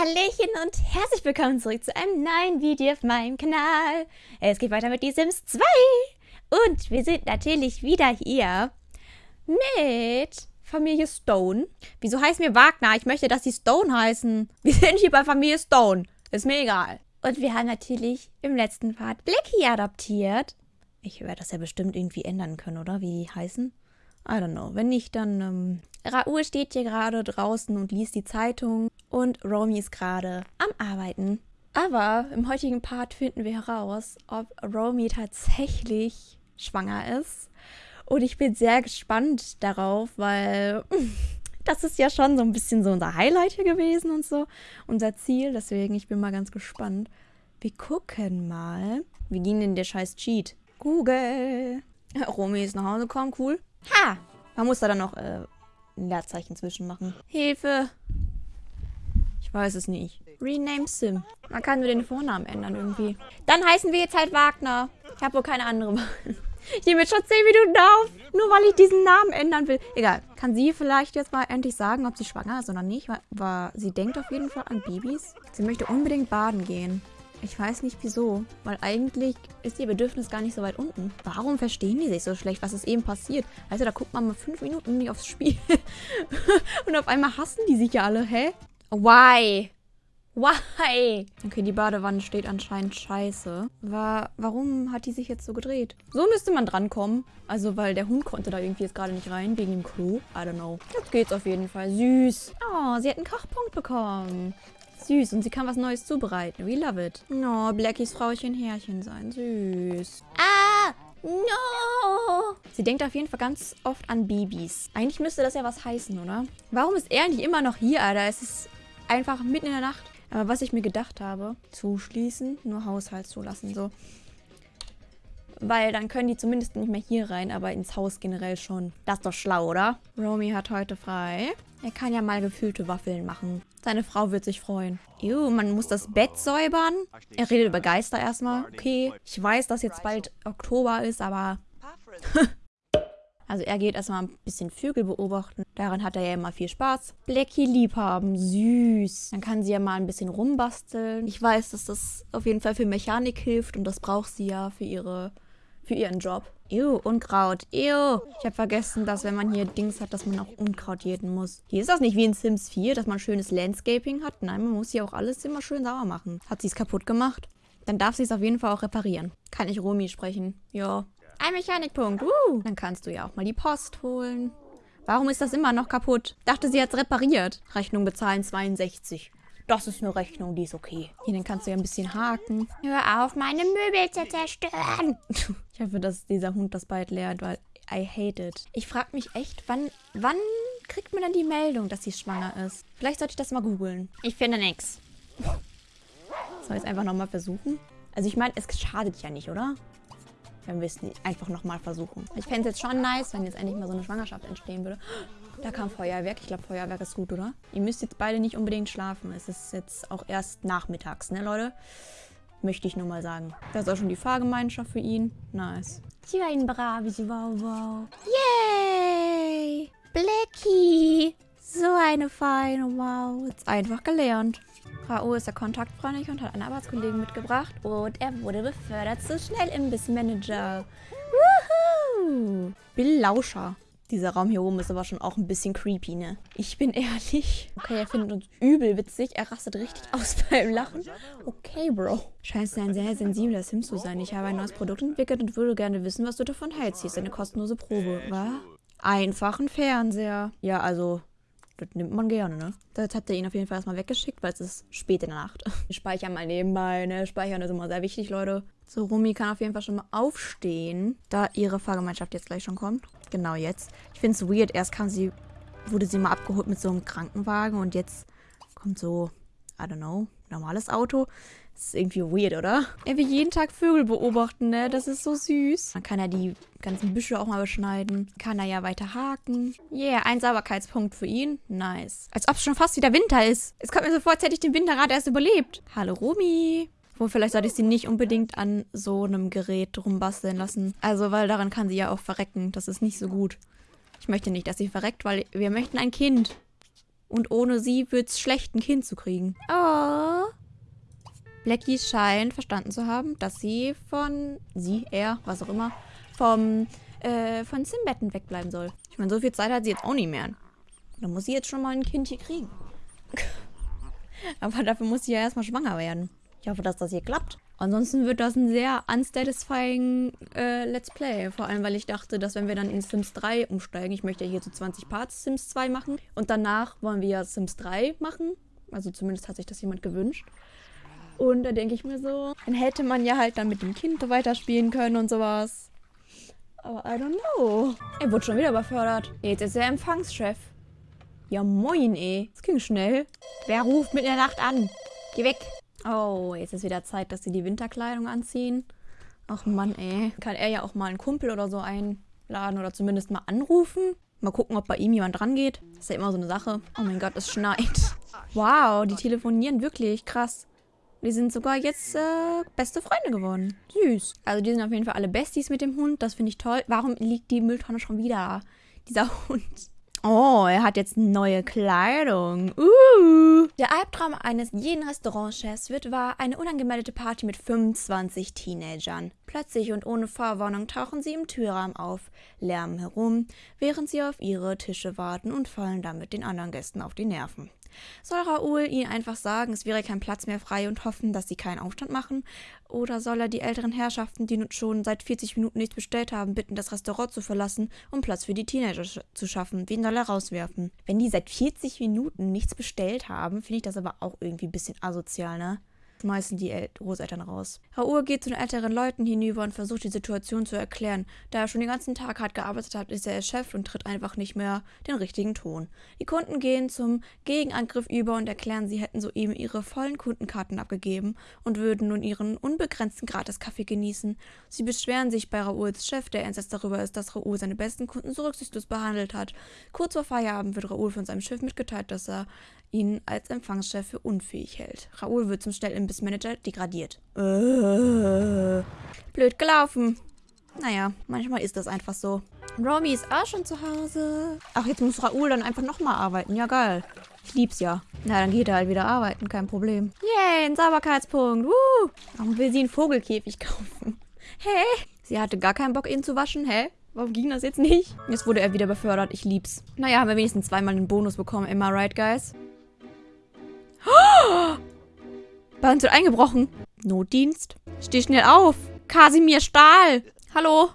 Hallöchen und herzlich willkommen zurück zu einem neuen Video auf meinem Kanal. Es geht weiter mit Die Sims 2 und wir sind natürlich wieder hier mit Familie Stone. Wieso heißen wir Wagner? Ich möchte, dass sie Stone heißen. Wir sind hier bei Familie Stone. Ist mir egal. Und wir haben natürlich im letzten Part Blackie adoptiert. Ich werde das ja bestimmt irgendwie ändern können, oder? Wie die heißen? I don't know. Wenn nicht, dann... Ähm, Raoul steht hier gerade draußen und liest die Zeitung und Romy ist gerade am Arbeiten. Aber im heutigen Part finden wir heraus, ob Romy tatsächlich schwanger ist. Und ich bin sehr gespannt darauf, weil das ist ja schon so ein bisschen so unser Highlight hier gewesen und so. Unser Ziel. Deswegen, ich bin mal ganz gespannt. Wir gucken mal. Wie ging denn der scheiß Cheat? Google. Romy ist nach Hause gekommen, cool. Ha! Man muss da dann noch äh, ein Leerzeichen zwischen machen. Hilfe! Ich weiß es nicht. Rename Sim. Man kann nur den Vornamen ändern irgendwie. Dann heißen wir jetzt halt Wagner. Ich habe wohl keine andere Wahl. Ich nehme jetzt schon 10 Minuten auf, nur weil ich diesen Namen ändern will. Egal. Kann sie vielleicht jetzt mal endlich sagen, ob sie schwanger ist oder nicht? Weil, weil sie denkt auf jeden Fall an Babys. Sie möchte unbedingt baden gehen. Ich weiß nicht wieso, weil eigentlich ist ihr Bedürfnis gar nicht so weit unten. Warum verstehen die sich so schlecht, was ist eben passiert? Also da guckt man mal fünf Minuten nicht aufs Spiel und auf einmal hassen die sich ja alle, hä? Why? Why? Okay, die Badewanne steht anscheinend scheiße. War, warum hat die sich jetzt so gedreht? So müsste man drankommen. Also, weil der Hund konnte da irgendwie jetzt gerade nicht rein, wegen dem Klo. I don't know. Jetzt geht's auf jeden Fall. Süß. Oh, sie hat einen Kochpunkt bekommen. Süß. Und sie kann was Neues zubereiten. We love it. Oh, Blackies Frauchen Härchen sein. Süß. Ah! No! Sie denkt auf jeden Fall ganz oft an Babys. Eigentlich müsste das ja was heißen, oder? Warum ist er nicht immer noch hier, Alter? Es ist einfach mitten in der Nacht. Aber was ich mir gedacht habe, zuschließen, nur Haushalt zulassen, so. Weil dann können die zumindest nicht mehr hier rein, aber ins Haus generell schon. Das ist doch schlau, oder? Romy hat heute frei. Er kann ja mal gefüllte Waffeln machen. Seine Frau wird sich freuen. Ew, man muss das Bett säubern. Er redet über Geister erstmal. Okay, ich weiß, dass jetzt bald Oktober ist, aber... also er geht erstmal ein bisschen Vögel beobachten. Daran hat er ja immer viel Spaß. Blackie liebhaben, süß. Dann kann sie ja mal ein bisschen rumbasteln. Ich weiß, dass das auf jeden Fall für Mechanik hilft und das braucht sie ja für ihre für ihren Job. Ew, Unkraut. Ew. Ich habe vergessen, dass wenn man hier Dings hat, dass man auch Unkraut jäten muss. Hier ist das nicht wie in Sims 4, dass man schönes Landscaping hat. Nein, man muss hier auch alles immer schön sauber machen. Hat sie es kaputt gemacht? Dann darf sie es auf jeden Fall auch reparieren. Kann ich Romy sprechen? Ja. Ein Mechanikpunkt. Uh. Dann kannst du ja auch mal die Post holen. Warum ist das immer noch kaputt? Dachte, sie hat es repariert. Rechnung bezahlen 62. Das ist eine Rechnung, die ist okay. Hier, dann kannst du ja ein bisschen haken. Hör auf, meine Möbel zu zerstören. ich hoffe, dass dieser Hund das bald lernt, weil I hate it. Ich frage mich echt, wann, wann kriegt man dann die Meldung, dass sie schwanger ist? Vielleicht sollte ich das mal googeln. Ich finde nichts. Soll ich es einfach nochmal versuchen? Also ich meine, es schadet ja nicht, oder? Wenn wir es einfach nochmal versuchen. Ich fände es jetzt schon nice, wenn jetzt endlich mal so eine Schwangerschaft entstehen würde. Da kam Feuerwerk. Ich glaube, Feuerwerk ist gut, oder? Ihr müsst jetzt beide nicht unbedingt schlafen. Es ist jetzt auch erst nachmittags, ne, Leute? Möchte ich nur mal sagen. Das ist auch schon die Fahrgemeinschaft für ihn. Nice. Sie war ein braves Wow Wow. Yay! Blackie! So eine feine Wow. Jetzt einfach gelernt. K.O. ist er kontaktfreundlich und hat einen Arbeitskollegen mitgebracht. Und er wurde befördert zu Schnellimbissmanager. Woohoo! Bill Lauscher. Dieser Raum hier oben ist aber schon auch ein bisschen creepy, ne? Ich bin ehrlich. Okay, er findet uns übel witzig. Er rastet richtig aus beim Lachen. Okay, Bro. Scheinst du ein sehr sensibler Sim zu sein. Ich habe ein neues Produkt entwickelt und würde gerne wissen, was du davon hältst. Hier ist eine kostenlose Probe. Was? Einfachen Fernseher. Ja, also, das nimmt man gerne, ne? Jetzt hat er ihn auf jeden Fall erstmal weggeschickt, weil es ist spät in der Nacht. Wir speichern mal nebenbei, ne? Speichern ist immer sehr wichtig, Leute. So, Rumi kann auf jeden Fall schon mal aufstehen, da ihre Fahrgemeinschaft jetzt gleich schon kommt. Genau jetzt. Ich finde es weird. Erst kam sie, wurde sie mal abgeholt mit so einem Krankenwagen und jetzt kommt so, I don't know, normales Auto. Das ist irgendwie weird, oder? Er will jeden Tag Vögel beobachten, ne? Das ist so süß. Dann kann er die ganzen Büsche auch mal beschneiden. Kann er ja weiter haken. Yeah, ein Sauberkeitspunkt für ihn. Nice. Als ob es schon fast wieder Winter ist. Es kommt mir so vor, als hätte ich den Winter gerade erst überlebt. Hallo, Romy. Wo vielleicht sollte ich sie nicht unbedingt an so einem Gerät rumbasteln lassen. Also, weil daran kann sie ja auch verrecken. Das ist nicht so gut. Ich möchte nicht, dass sie verreckt, weil wir möchten ein Kind. Und ohne sie wird es schlecht, ein Kind zu kriegen. Oh, Blackie scheint verstanden zu haben, dass sie von, sie, er, was auch immer, vom, äh, von Simbetten wegbleiben soll. Ich meine, so viel Zeit hat sie jetzt auch nicht mehr. Dann muss sie jetzt schon mal ein Kind hier kriegen. Aber dafür muss sie ja erstmal schwanger werden. Ich hoffe, dass das hier klappt. Ansonsten wird das ein sehr unsatisfying äh, Let's Play. Vor allem, weil ich dachte, dass wenn wir dann in Sims 3 umsteigen, ich möchte ja hier so 20 Parts Sims 2 machen. Und danach wollen wir Sims 3 machen. Also zumindest hat sich das jemand gewünscht. Und da denke ich mir so, dann hätte man ja halt dann mit dem Kind weiterspielen können und sowas. Aber I don't know. Er wurde schon wieder befördert. Jetzt ist er Empfangschef. Ja moin, ey. Das ging schnell. Wer ruft mit der Nacht an? Geh weg. Oh, jetzt ist wieder Zeit, dass sie die Winterkleidung anziehen. Ach Mann, ey. Kann er ja auch mal einen Kumpel oder so einladen oder zumindest mal anrufen. Mal gucken, ob bei ihm jemand dran geht. Das ist ja immer so eine Sache. Oh mein Gott, es schneit. Wow, die telefonieren wirklich. Krass. Die sind sogar jetzt äh, beste Freunde geworden. Süß. Also die sind auf jeden Fall alle Besties mit dem Hund. Das finde ich toll. Warum liegt die Mülltonne schon wieder? Dieser Hund. Oh, er hat jetzt neue Kleidung. Uh. Der Albtraum eines jeden Restaurantchefs wird wahr, eine unangemeldete Party mit 25 Teenagern. Plötzlich und ohne Vorwarnung tauchen sie im Türrahmen auf, lärmen herum, während sie auf ihre Tische warten und fallen damit den anderen Gästen auf die Nerven. Soll Raoul ihnen einfach sagen, es wäre kein Platz mehr frei und hoffen, dass sie keinen Aufstand machen? Oder soll er die älteren Herrschaften, die schon seit 40 Minuten nichts bestellt haben, bitten, das Restaurant zu verlassen, um Platz für die Teenager zu schaffen? Wen soll er rauswerfen? Wenn die seit 40 Minuten nichts bestellt haben, finde ich das aber auch irgendwie ein bisschen asozial, ne? Schmeißen die El Großeltern raus. Raoul geht zu den älteren Leuten hinüber und versucht die Situation zu erklären. Da er schon den ganzen Tag hart gearbeitet hat, ist er Chef und tritt einfach nicht mehr den richtigen Ton. Die Kunden gehen zum Gegenangriff über und erklären, sie hätten soeben ihre vollen Kundenkarten abgegeben und würden nun ihren unbegrenzten Gratis-Kaffee genießen. Sie beschweren sich bei Raouls Chef, der entsetzt darüber ist, dass Raoul seine besten Kunden so rücksichtslos behandelt hat. Kurz vor Feierabend wird Raoul von seinem Chef mitgeteilt, dass er ihn als Empfangschef für unfähig hält. Raoul wird zum Schnellimbissmanager degradiert. Äh, blöd gelaufen. Naja, manchmal ist das einfach so. Romy ist auch schon zu Hause. Ach, jetzt muss Raoul dann einfach nochmal arbeiten. Ja, geil. Ich lieb's ja. Na, dann geht er halt wieder arbeiten, kein Problem. Yay, ein Sauberkeitspunkt. Woo! Warum will sie einen Vogelkäfig kaufen? Hä? Sie hatte gar keinen Bock, ihn zu waschen, hä? Warum ging das jetzt nicht? Jetzt wurde er wieder befördert. Ich lieb's. Naja, haben wir wenigstens zweimal einen Bonus bekommen. Immer right, guys? Bei uns wird eingebrochen. Notdienst? Steh schnell auf. Kasimir Stahl. Hallo?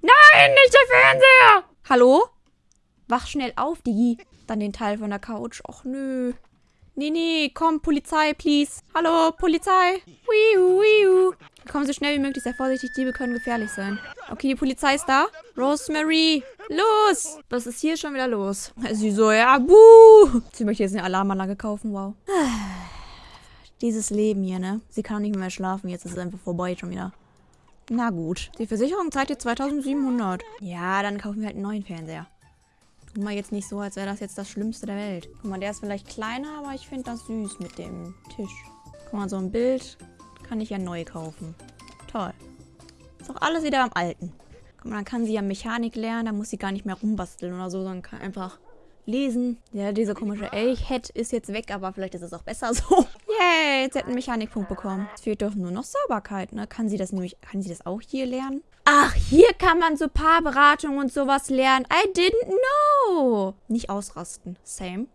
Nein, nicht der Fernseher. Hallo? Wach schnell auf, Digi. Dann den Teil von der Couch. Och, nö. Nee, nee, komm, Polizei, please. Hallo, Polizei. Wiu, wiu. Kommen so schnell wie möglich, sehr vorsichtig, Diebe können gefährlich sein. Okay, die Polizei ist da. Rosemary, los! Was ist hier schon wieder los? Sie so, ja, buh! Sie möchte jetzt eine Alarmanlage kaufen, wow. Dieses Leben hier, ne? Sie kann nicht mehr schlafen, jetzt ist es einfach vorbei schon wieder. Na gut. Die Versicherung zahlt jetzt 2700. Ja, dann kaufen wir halt einen neuen Fernseher. Tu mal jetzt nicht so, als wäre das jetzt das Schlimmste der Welt. Guck mal, der ist vielleicht kleiner, aber ich finde das süß mit dem Tisch. Guck mal, so ein Bild kann ich ja neu kaufen. Toll. Ist auch alles wieder am Alten. Guck mal, dann kann sie ja Mechanik lernen, da muss sie gar nicht mehr rumbasteln oder so, sondern kann einfach lesen. Ja, dieser komische Elch-Head ist jetzt weg, aber vielleicht ist es auch besser so. Yay, jetzt hat einen Mechanikpunkt bekommen. Es fehlt doch nur noch Sauberkeit, ne? Kann sie das nämlich, kann sie das auch hier lernen? Ach, hier kann man so Paarberatung und sowas lernen. I didn't know. Nicht ausrasten. Same.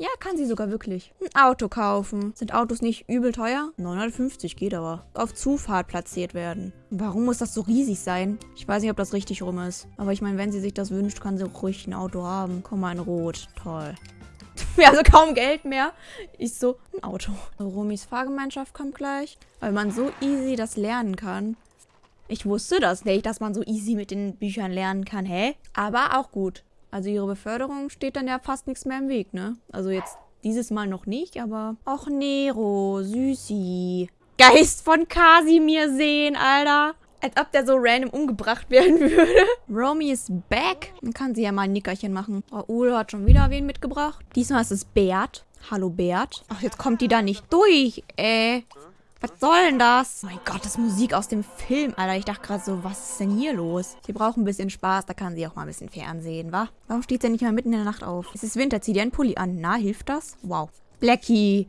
Ja, kann sie sogar wirklich. Ein Auto kaufen. Sind Autos nicht übel teuer? 950 geht aber. Auf Zufahrt platziert werden. Warum muss das so riesig sein? Ich weiß nicht, ob das richtig rum ist. Aber ich meine, wenn sie sich das wünscht, kann sie ruhig ein Auto haben. Komm mal in Rot. Toll. Ja, also kaum Geld mehr. Ich so, ein Auto. Romis Fahrgemeinschaft kommt gleich. Weil man so easy das lernen kann. Ich wusste das nicht, dass man so easy mit den Büchern lernen kann. Hä? Aber auch gut. Also ihre Beförderung steht dann ja fast nichts mehr im Weg, ne? Also jetzt dieses Mal noch nicht, aber... Och, Nero, Süßi. Geist von Kasimir sehen, Alter. Als ob der so random umgebracht werden würde. Romy ist back. Dann kann sie ja mal ein Nickerchen machen. Raoul hat schon wieder wen mitgebracht. Diesmal ist es Bert. Hallo, Bert. Ach, jetzt kommt die da nicht durch, ey. Was soll denn das? Oh mein Gott, das ist Musik aus dem Film, Alter. Ich dachte gerade so, was ist denn hier los? Sie braucht ein bisschen Spaß, da kann sie auch mal ein bisschen Fernsehen, wa? Warum steht sie nicht mal mitten in der Nacht auf? Es ist Winter, zieh dir einen Pulli an. Na, hilft das? Wow. Blackie.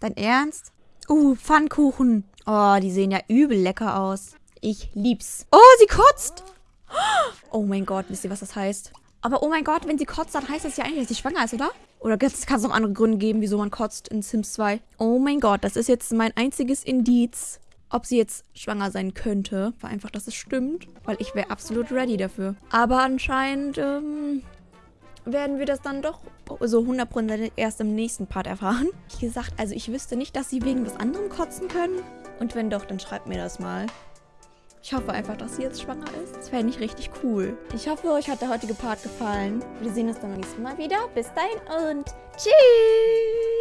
Dein Ernst? Uh, Pfannkuchen. Oh, die sehen ja übel lecker aus. Ich lieb's. Oh, sie kotzt. Oh mein Gott, wisst ihr, was das heißt? Aber oh mein Gott, wenn sie kotzt, dann heißt das ja eigentlich, dass sie schwanger ist, oder? Oder kann es noch andere Gründe geben, wieso man kotzt in Sims 2? Oh mein Gott, das ist jetzt mein einziges Indiz, ob sie jetzt schwanger sein könnte. War einfach, dass es stimmt. Weil ich wäre absolut ready dafür. Aber anscheinend ähm, werden wir das dann doch so 100% erst im nächsten Part erfahren. Wie gesagt, also ich wüsste nicht, dass sie wegen was anderem kotzen können. Und wenn doch, dann schreibt mir das mal. Ich hoffe einfach, dass sie jetzt schwanger ist. Das wäre nicht richtig cool. Ich hoffe, euch hat der heutige Part gefallen. Wir sehen uns dann beim nächsten Mal wieder. Bis dahin und tschüss!